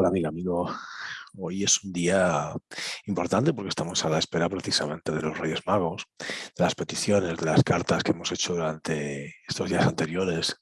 Hola amiga, amigo. Hoy es un día importante porque estamos a la espera precisamente de los Reyes Magos, de las peticiones, de las cartas que hemos hecho durante estos días anteriores,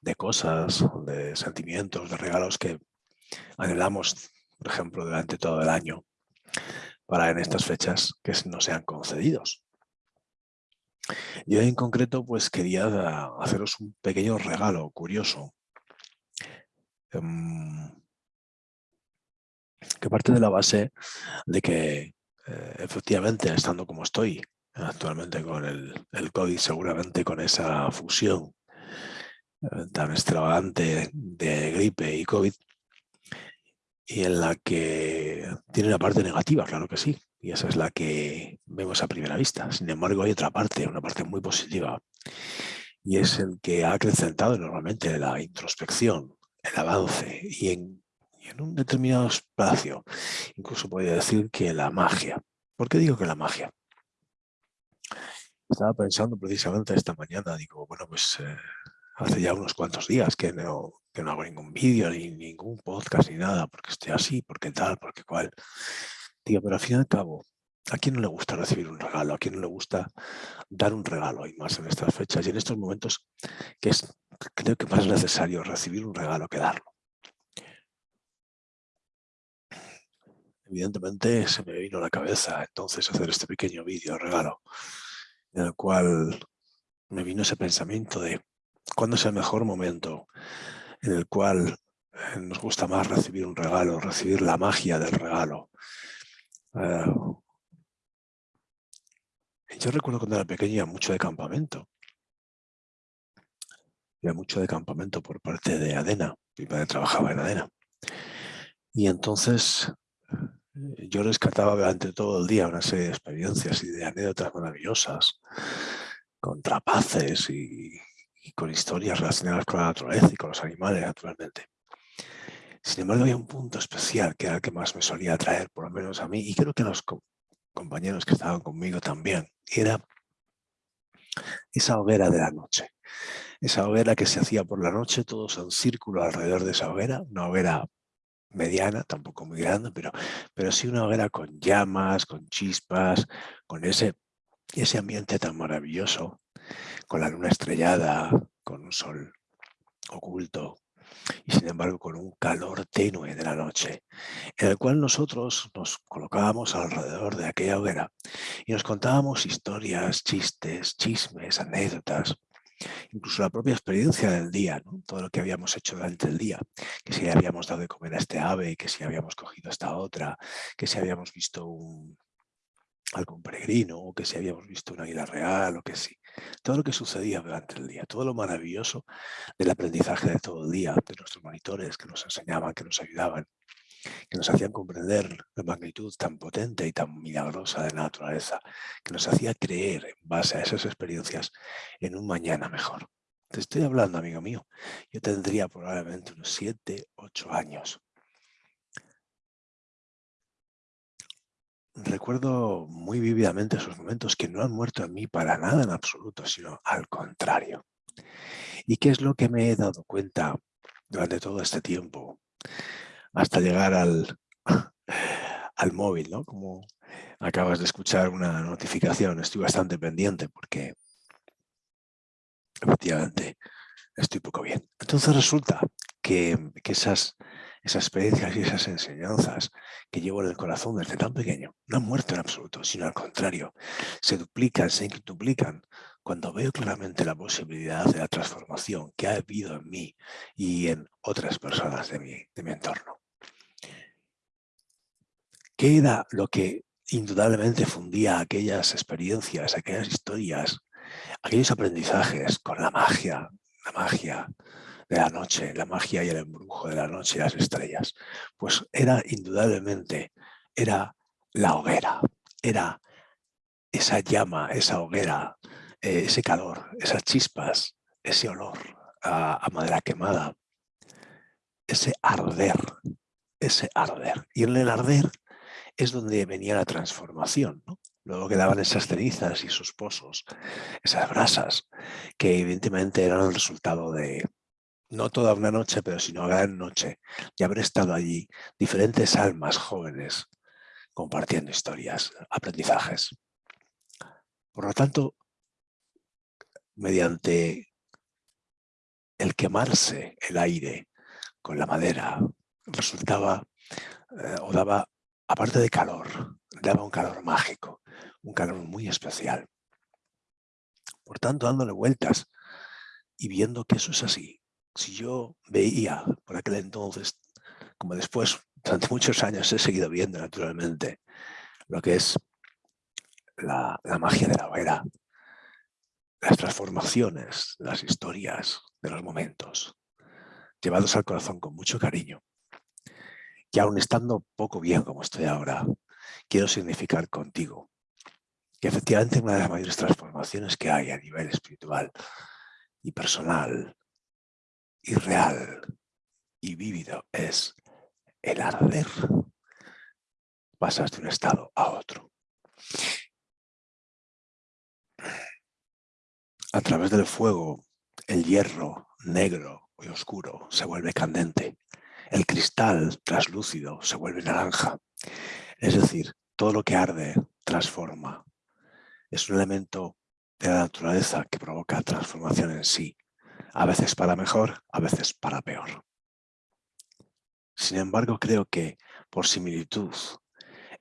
de cosas, de sentimientos, de regalos que anhelamos, por ejemplo, durante todo el año, para en estas fechas que no sean concedidos. Y hoy en concreto pues quería haceros un pequeño regalo curioso. Em, que parte de la base de que eh, efectivamente estando como estoy actualmente con el, el COVID, seguramente con esa fusión eh, tan extravagante de gripe y COVID, y en la que tiene una parte negativa, claro que sí, y esa es la que vemos a primera vista. Sin embargo, hay otra parte, una parte muy positiva, y es el que ha acrecentado normalmente la introspección, el avance y en en un determinado espacio. Incluso podría decir que la magia. ¿Por qué digo que la magia? Estaba pensando precisamente esta mañana, digo, bueno, pues eh, hace ya unos cuantos días que no, que no hago ningún vídeo, ni ningún podcast, ni nada, porque estoy así, porque tal, porque cual. Digo, pero al fin y al cabo, ¿a quién no le gusta recibir un regalo? ¿A quién no le gusta dar un regalo? Y más en estas fechas y en estos momentos que es, creo que más necesario recibir un regalo que darlo. Evidentemente se me vino a la cabeza entonces hacer este pequeño vídeo regalo, en el cual me vino ese pensamiento de cuándo es el mejor momento en el cual eh, nos gusta más recibir un regalo, recibir la magia del regalo. Eh, yo recuerdo cuando era pequeño iba mucho de campamento. Iba mucho de campamento por parte de Adena. Mi padre trabajaba en Adena. Y entonces yo rescataba durante todo el día una serie de experiencias y de anécdotas maravillosas, con trapaces y, con historias relacionadas con la naturaleza y con los animales, naturalmente. Sin embargo, había un punto especial que era el que más me solía atraer, por lo menos a mí, y creo que a los compañeros que estaban conmigo también, era esa hoguera de la noche. Esa hoguera que se hacía por la noche, todos en círculo alrededor de esa hoguera, una hoguera mediana, tampoco muy grande, pero, pero sí una hoguera con llamas, con chispas, con ese, ese ambiente tan maravilloso, con la luna estrellada, con un sol oculto y sin embargo con un calor tenue de la noche, en el cual nosotros nos colocábamos alrededor de aquella hoguera y nos contábamos historias, chistes, chismes, anécdotas, incluso la propia experiencia del día, todo lo que habíamos hecho durante el día, que si habíamos dado de comer a este ave, que si habíamos cogido esta otra, que si habíamos visto un, algún peregrino, o que si habíamos visto una águila real, o que sí. Todo lo que sucedía durante el día, todo lo maravilloso del aprendizaje de todo el día, de nuestros monitores que nos enseñaban, que nos ayudaban, que nos hacían comprender la magnitud tan potente y tan milagrosa de la naturaleza, que nos hacía creer en base a esas experiencias en un mañana mejor. Te estoy hablando, amigo mío, yo tendría probablemente unos 7, 8 años. Recuerdo muy vívidamente esos momentos que no han muerto en mí para nada en absoluto, sino al contrario. ¿Y qué es lo que me he dado cuenta durante todo este tiempo? Hasta llegar al, al móvil, ¿no? Como acabas de escuchar una notificación, estoy bastante pendiente porque efectivamente estoy poco bien. Entonces resulta que, esas, esas experiencias y esas enseñanzas que llevo en el corazón desde tan pequeño no han muerto en absoluto, sino al contrario, se duplican, se duplican cuando veo claramente la posibilidad de la transformación que ha habido en mí y en otras personas de mi, de mi entorno. ¿Qué era lo que indudablemente fundía aquellas experiencias, aquellas historias, aquellos aprendizajes con la magia, la magia de la noche, la magia y el embrujo de la noche y las estrellas? Pues era indudablemente, era la hoguera, era esa llama, esa hoguera, eh, ese calor, esas chispas, ese olor a, a madera quemada, ese arder, ese arder. Y en el arder es donde venía la transformación. Luego quedaban esas cenizas y esos pozos, esas brasas, que evidentemente eran el resultado de, no toda una noche, pero sino gran noche, y haber estado allí diferentes almas jóvenes compartiendo historias, aprendizajes. Por lo tanto, mediante el quemarse el aire con la madera, resultaba eh, o daba, aparte de calor, daba un calor mágico, un calor muy especial. Por tanto, dándole vueltas y viendo que eso es así, si yo veía por aquel entonces, como después, durante muchos años he seguido viendo naturalmente, lo que es la, magia de la hoguera, las transformaciones, las historias de los momentos, llevados al corazón con mucho cariño. Y aún estando poco bien como estoy ahora, quiero significar contigo que efectivamente una de las mayores transformaciones que hay a nivel espiritual y personal y real y vívido es el arder. Pasas de un estado a otro. A través del fuego, el hierro negro y oscuro se vuelve candente. El cristal traslúcido se vuelve naranja. Es decir, todo lo que arde transforma. Es un elemento de la naturaleza que provoca transformación en sí a veces para mejor, a veces para peor. Sin embargo, creo que por similitud,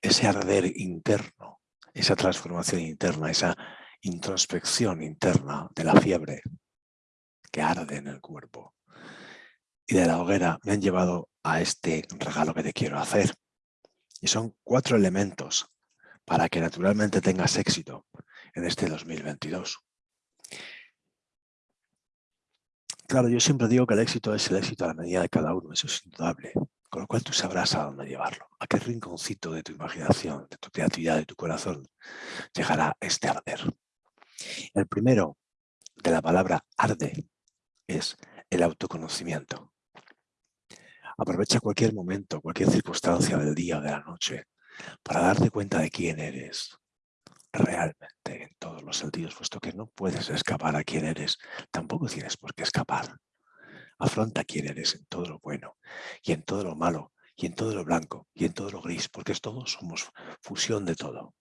ese arder interno, esa transformación interna, esa introspección interna de la fiebre que arde en el cuerpo y de la hoguera me han llevado a este regalo que te quiero hacer. Y son cuatro elementos para que naturalmente tengas éxito en este 2022. Claro, yo siempre digo que el éxito es el éxito a la medida de cada uno, eso es indudable. Con lo cual tú sabrás a dónde llevarlo, a qué rinconcito de tu imaginación, de tu creatividad, de tu corazón llegará este arder. El primero de la palabra arde es el autoconocimiento. Aprovecha cualquier momento, cualquier circunstancia del día o de la noche para darte cuenta de quién eres, realmente en todos los sentidos, puesto que no puedes escapar a quién eres, tampoco tienes por qué escapar. Afronta quién eres en todo lo bueno y en todo lo malo y en todo lo blanco y en todo lo gris, porque todos somos fusión de todo.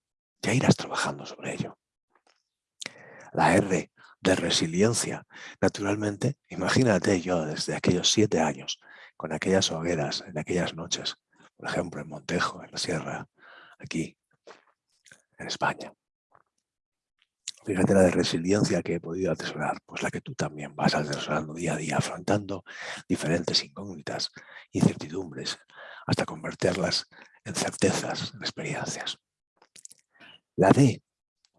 Ya irás trabajando sobre ello. La R de resiliencia. Naturalmente, imagínate yo desde aquellos siete años, con aquellas hogueras, en aquellas noches, por ejemplo en Montejo, en la sierra, aquí, en España. Fíjate la de resiliencia que he podido atesorar, pues la que tú también vas atesorando día a día, afrontando diferentes incógnitas, incertidumbres, hasta convertirlas en certezas, en experiencias. La D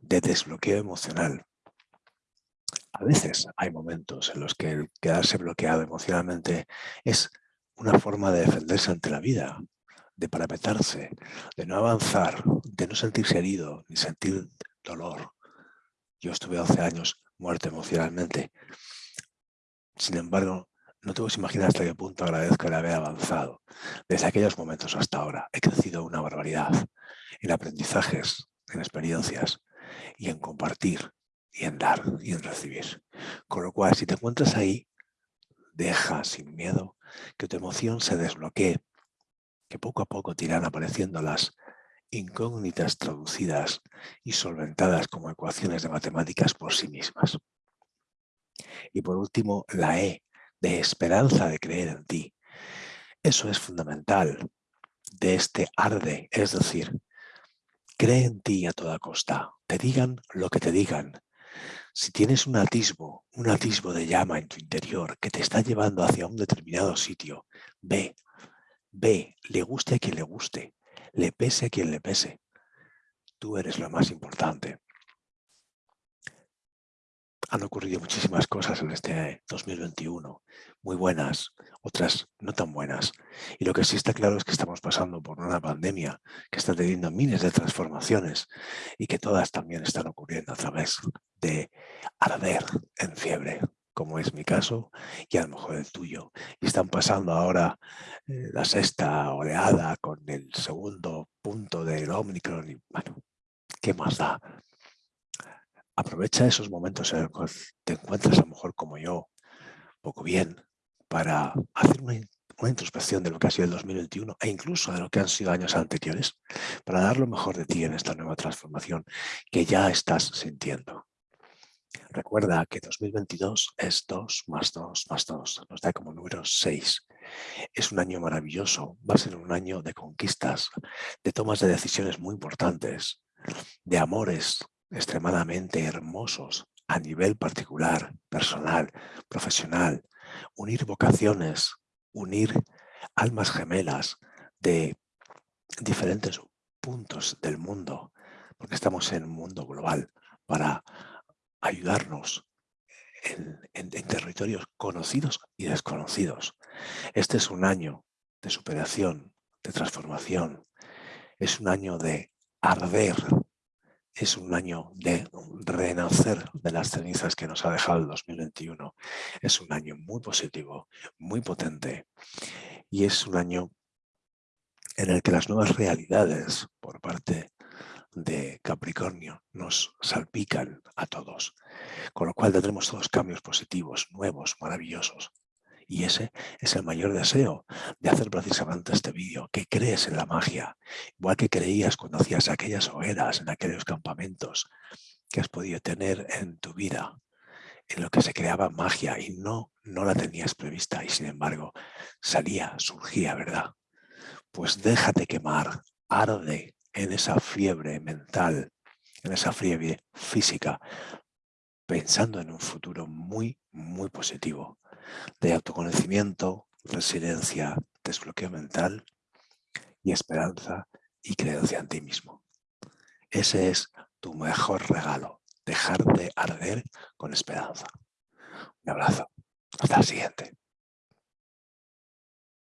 de desbloqueo emocional. A veces hay momentos en los que el quedarse bloqueado emocionalmente es una forma de defenderse ante la vida, de parapetarse, de no avanzar, de no sentirse herido ni sentir dolor. Yo estuve 11 años muerto emocionalmente. Sin embargo, no te puedes imaginar hasta qué punto agradezco el haber avanzado. Desde aquellos momentos hasta ahora he crecido una barbaridad en aprendizajes, en experiencias y en compartir y en dar y en recibir. Con lo cual, si te encuentras ahí, deja sin miedo que tu emoción se desbloquee que poco a poco te irán apareciendo las incógnitas traducidas y solventadas como ecuaciones de matemáticas por sí mismas. Y por último, la E, de esperanza de creer en ti. Eso es fundamental de este arde, es decir, cree en ti a toda costa, te digan lo que te digan. Si tienes un atisbo, un atisbo de llama en tu interior que te está llevando hacia un determinado sitio, ve, Ve, le guste a quien le guste, le pese a quien le pese. Tú eres lo más importante. Han ocurrido muchísimas cosas en este 2021, muy buenas, otras no tan buenas. Y lo que sí está claro es que estamos pasando por una pandemia que está teniendo miles de transformaciones y que todas también están ocurriendo a través de arder en fiebre, como es mi caso, y a lo mejor el tuyo. Y están pasando ahora eh, la sexta oleada con el segundo punto del Omicron. Y, bueno, ¿qué más da? Aprovecha esos momentos en los que te encuentras a lo mejor como yo, poco bien, para hacer una, una, introspección de lo que ha sido el 2021 e incluso de lo que han sido años anteriores, para dar lo mejor de ti en esta nueva transformación que ya estás sintiendo. Recuerda que 2022 es 2 más 2 más 2, nos da como número 6. Es un año maravilloso, va a ser un año de conquistas, de tomas de decisiones muy importantes, de amores extremadamente hermosos a nivel particular, personal, profesional, unir vocaciones, unir almas gemelas de diferentes puntos del mundo, porque estamos en un mundo global, para ayudarnos en, territorios conocidos y desconocidos. Este es un año de superación, de transformación. Es un año de arder. Es un año de renacer de las cenizas que nos ha dejado el 2021. Es un año muy positivo, muy potente. Y es un año en el que las nuevas realidades por parte de Capricornio nos salpican a todos, con lo cual tendremos todos cambios positivos, nuevos, maravillosos. Y ese es el mayor deseo de hacer precisamente este vídeo, que crees en la magia, igual que creías cuando hacías aquellas hogueras, en aquellos campamentos que has podido tener en tu vida, en lo que se creaba magia y no, no la tenías prevista y sin embargo salía, surgía, ¿verdad? Pues déjate quemar, arde, en esa fiebre mental, en esa fiebre física, pensando en un futuro muy, muy positivo, de autoconocimiento, resiliencia, desbloqueo mental y esperanza y creencia en ti mismo. Ese es tu mejor regalo, dejar de arder con esperanza. Un abrazo. Hasta el siguiente.